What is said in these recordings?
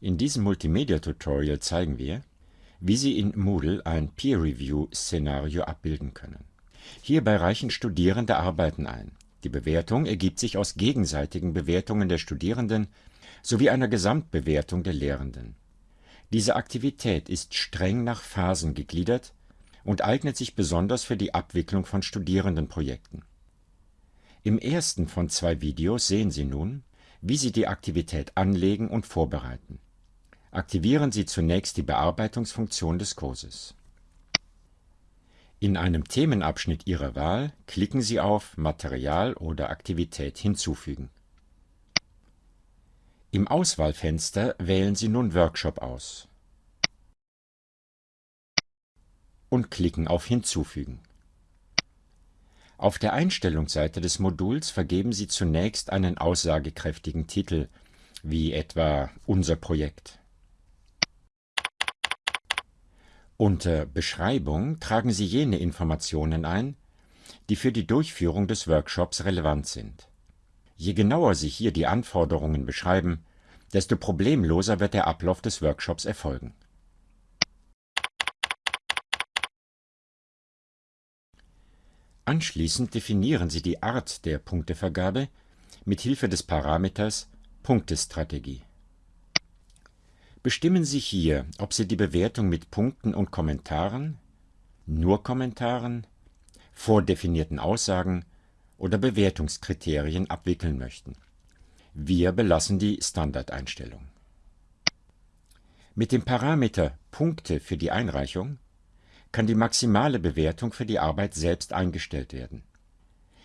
In diesem Multimedia-Tutorial zeigen wir, wie Sie in Moodle ein Peer-Review-Szenario abbilden können. Hierbei reichen Studierende Arbeiten ein. Die Bewertung ergibt sich aus gegenseitigen Bewertungen der Studierenden sowie einer Gesamtbewertung der Lehrenden. Diese Aktivität ist streng nach Phasen gegliedert und eignet sich besonders für die Abwicklung von Studierendenprojekten. Im ersten von zwei Videos sehen Sie nun, wie Sie die Aktivität anlegen und vorbereiten. Aktivieren Sie zunächst die Bearbeitungsfunktion des Kurses. In einem Themenabschnitt Ihrer Wahl klicken Sie auf Material oder Aktivität hinzufügen. Im Auswahlfenster wählen Sie nun Workshop aus und klicken auf Hinzufügen. Auf der Einstellungsseite des Moduls vergeben Sie zunächst einen aussagekräftigen Titel, wie etwa Unser Projekt. Unter Beschreibung tragen Sie jene Informationen ein, die für die Durchführung des Workshops relevant sind. Je genauer Sie hier die Anforderungen beschreiben, desto problemloser wird der Ablauf des Workshops erfolgen. Anschließend definieren Sie die Art der Punktevergabe mit Hilfe des Parameters Punktestrategie. Bestimmen Sie hier, ob Sie die Bewertung mit Punkten und Kommentaren, nur Kommentaren, vordefinierten Aussagen oder Bewertungskriterien abwickeln möchten. Wir belassen die Standardeinstellung. Mit dem Parameter Punkte für die Einreichung kann die maximale Bewertung für die Arbeit selbst eingestellt werden.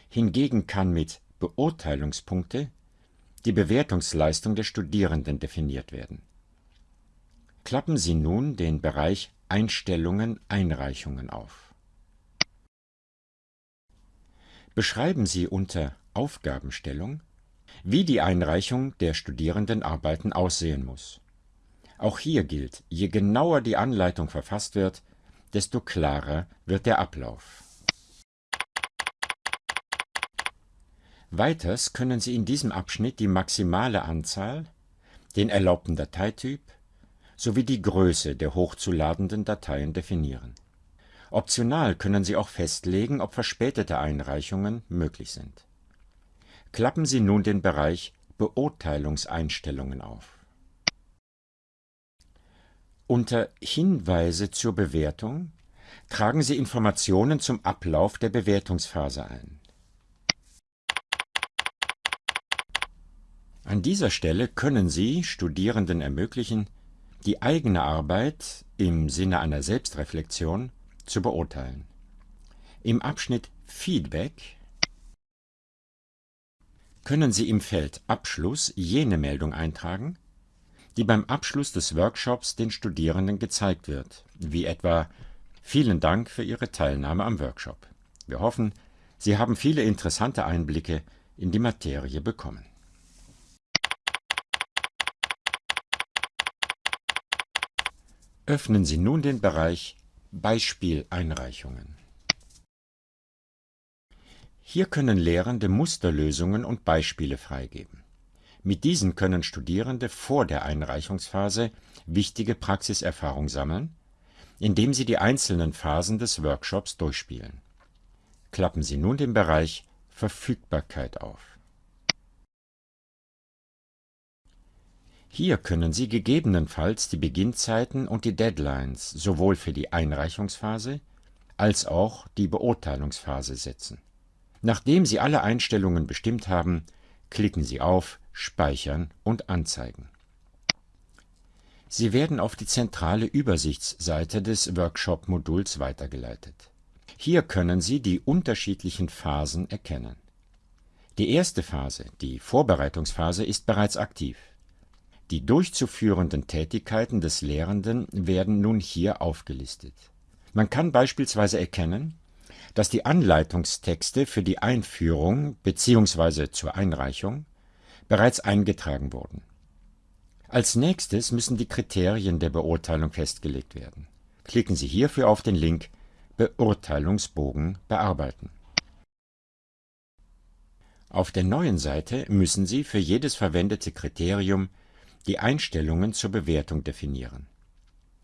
Hingegen kann mit Beurteilungspunkte die Bewertungsleistung der Studierenden definiert werden Klappen Sie nun den Bereich Einstellungen Einreichungen auf. Beschreiben Sie unter Aufgabenstellung, wie die Einreichung der Studierendenarbeiten aussehen muss. Auch hier gilt, je genauer die Anleitung verfasst wird, desto klarer wird der Ablauf. Weiters können Sie in diesem Abschnitt die maximale Anzahl, den erlaubten Dateityp, sowie die Größe der hochzuladenden Dateien definieren. Optional können Sie auch festlegen, ob verspätete Einreichungen möglich sind. Klappen Sie nun den Bereich Beurteilungseinstellungen auf. Unter Hinweise zur Bewertung tragen Sie Informationen zum Ablauf der Bewertungsphase ein. An dieser Stelle können Sie Studierenden ermöglichen, die eigene Arbeit im Sinne einer Selbstreflexion zu beurteilen. Im Abschnitt Feedback können Sie im Feld Abschluss jene Meldung eintragen, die beim Abschluss des Workshops den Studierenden gezeigt wird, wie etwa Vielen Dank für Ihre Teilnahme am Workshop. Wir hoffen, Sie haben viele interessante Einblicke in die Materie bekommen. Öffnen Sie nun den Bereich Beispieleinreichungen. Hier können Lehrende Musterlösungen und Beispiele freigeben. Mit diesen können Studierende vor der Einreichungsphase wichtige Praxiserfahrung sammeln, indem sie die einzelnen Phasen des Workshops durchspielen. Klappen Sie nun den Bereich Verfügbarkeit auf. Hier können Sie gegebenenfalls die Beginnzeiten und die Deadlines sowohl für die Einreichungsphase als auch die Beurteilungsphase setzen. Nachdem Sie alle Einstellungen bestimmt haben, klicken Sie auf Speichern und Anzeigen. Sie werden auf die zentrale Übersichtsseite des Workshop-Moduls weitergeleitet. Hier können Sie die unterschiedlichen Phasen erkennen. Die erste Phase, die Vorbereitungsphase, ist bereits aktiv. Die durchzuführenden Tätigkeiten des Lehrenden werden nun hier aufgelistet. Man kann beispielsweise erkennen, dass die Anleitungstexte für die Einführung bzw. zur Einreichung bereits eingetragen wurden. Als nächstes müssen die Kriterien der Beurteilung festgelegt werden. Klicken Sie hierfür auf den Link Beurteilungsbogen bearbeiten. Auf der neuen Seite müssen Sie für jedes verwendete Kriterium die Einstellungen zur Bewertung definieren.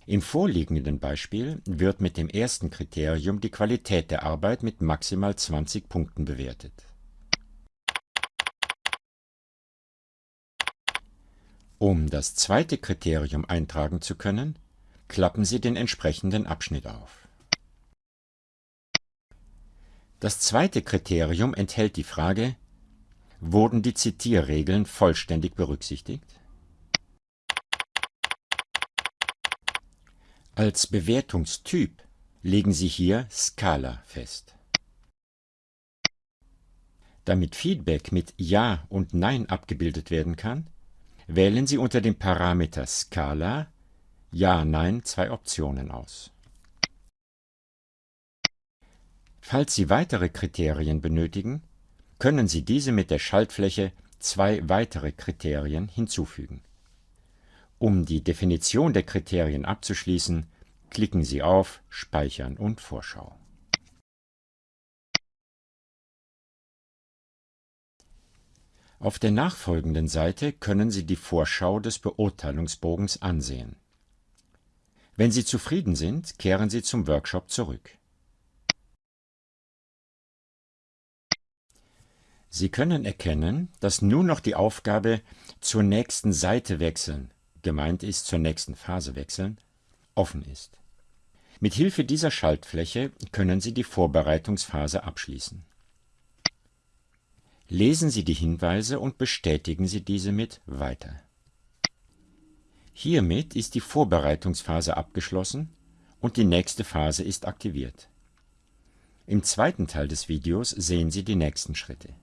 Im vorliegenden Beispiel wird mit dem ersten Kriterium die Qualität der Arbeit mit maximal 20 Punkten bewertet. Um das zweite Kriterium eintragen zu können, klappen Sie den entsprechenden Abschnitt auf. Das zweite Kriterium enthält die Frage, wurden die Zitierregeln vollständig berücksichtigt? Als Bewertungstyp legen Sie hier Skala fest. Damit Feedback mit Ja und Nein abgebildet werden kann, wählen Sie unter dem Parameter Skala Ja, Nein zwei Optionen aus. Falls Sie weitere Kriterien benötigen, können Sie diese mit der Schaltfläche zwei weitere Kriterien hinzufügen. Um die Definition der Kriterien abzuschließen, klicken Sie auf Speichern und Vorschau. Auf der nachfolgenden Seite können Sie die Vorschau des Beurteilungsbogens ansehen. Wenn Sie zufrieden sind, kehren Sie zum Workshop zurück. Sie können erkennen, dass nun noch die Aufgabe zur nächsten Seite wechseln gemeint ist zur nächsten Phase wechseln, offen ist. Mit Hilfe dieser Schaltfläche können Sie die Vorbereitungsphase abschließen. Lesen Sie die Hinweise und bestätigen Sie diese mit Weiter. Hiermit ist die Vorbereitungsphase abgeschlossen und die nächste Phase ist aktiviert. Im zweiten Teil des Videos sehen Sie die nächsten Schritte